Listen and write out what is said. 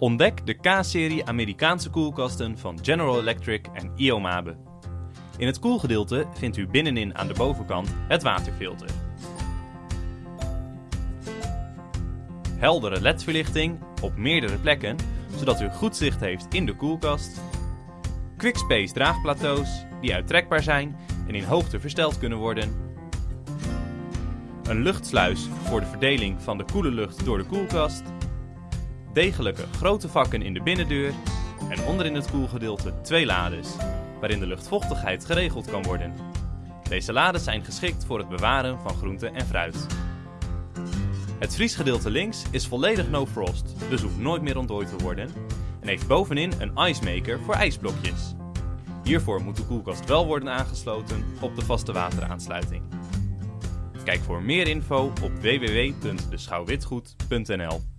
Ontdek de K-serie Amerikaanse koelkasten van General Electric en Iomabe. In het koelgedeelte vindt u binnenin aan de bovenkant het waterfilter. Heldere ledverlichting op meerdere plekken, zodat u goed zicht heeft in de koelkast. Quickspace draagplateaus die uittrekbaar zijn en in hoogte versteld kunnen worden. Een luchtsluis voor de verdeling van de koele lucht door de koelkast. Degelijke grote vakken in de binnendeur en onderin het koelgedeelte twee lades, waarin de luchtvochtigheid geregeld kan worden. Deze lades zijn geschikt voor het bewaren van groente en fruit. Het vriesgedeelte links is volledig no frost, dus hoeft nooit meer ontdooid te worden en heeft bovenin een ice maker voor ijsblokjes. Hiervoor moet de koelkast wel worden aangesloten op de vaste wateraansluiting. Kijk voor meer info op www.beschouwwitgoed.nl